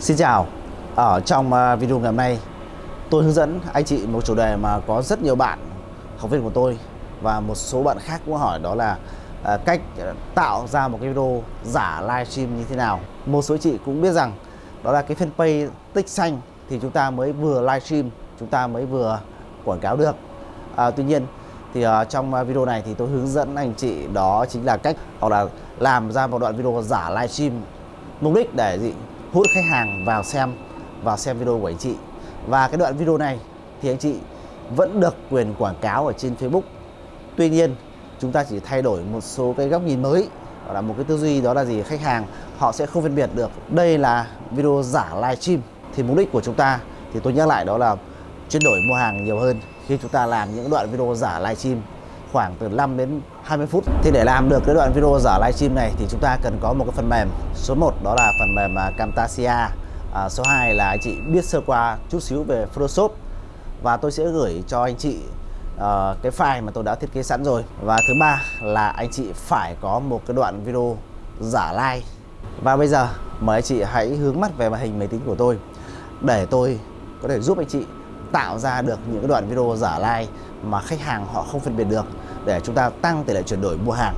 Xin chào, ở trong à, video ngày hôm nay tôi hướng dẫn anh chị một chủ đề mà có rất nhiều bạn học viên của tôi và một số bạn khác cũng hỏi đó là à, cách tạo ra một cái video giả livestream như thế nào. Một số chị cũng biết rằng đó là cái fanpage tích xanh thì chúng ta mới vừa livestream, chúng ta mới vừa quảng cáo được. À, tuy nhiên thì uh, trong video này thì tôi hướng dẫn anh chị đó chính là cách hoặc là làm ra một đoạn video giả livestream mục đích để gì hút khách hàng vào xem vào xem video của anh chị. Và cái đoạn video này thì anh chị vẫn được quyền quảng cáo ở trên Facebook. Tuy nhiên, chúng ta chỉ thay đổi một số cái góc nhìn mới. Hoặc là một cái tư duy, đó là gì? Khách hàng, họ sẽ không phân biệt được đây là video giả livestream thì mục đích của chúng ta. Thì tôi nhắc lại, đó là chuyển đổi mua hàng nhiều hơn khi chúng ta làm những đoạn video giả livestream khoảng từ 5 đến 20 phút. Thì để làm được cái đoạn video giả livestream này thì chúng ta cần có một cái phần mềm. Số 1 đó là phần mềm à, Camtasia. À, số 2 là anh chị biết sơ qua chút xíu về Photoshop. Và tôi sẽ gửi cho anh chị uh, cái file mà tôi đã thiết kế sẵn rồi. Và thứ ba là anh chị phải có một cái đoạn video giả like và bây giờ mời anh chị hãy hướng mắt về màn hình máy tính của tôi. Để tôi có thể giúp anh chị tạo ra được những cái đoạn video giả like mà khách hàng họ không phân biệt được để chúng ta tăng tỷ lệ chuyển đổi mua hàng.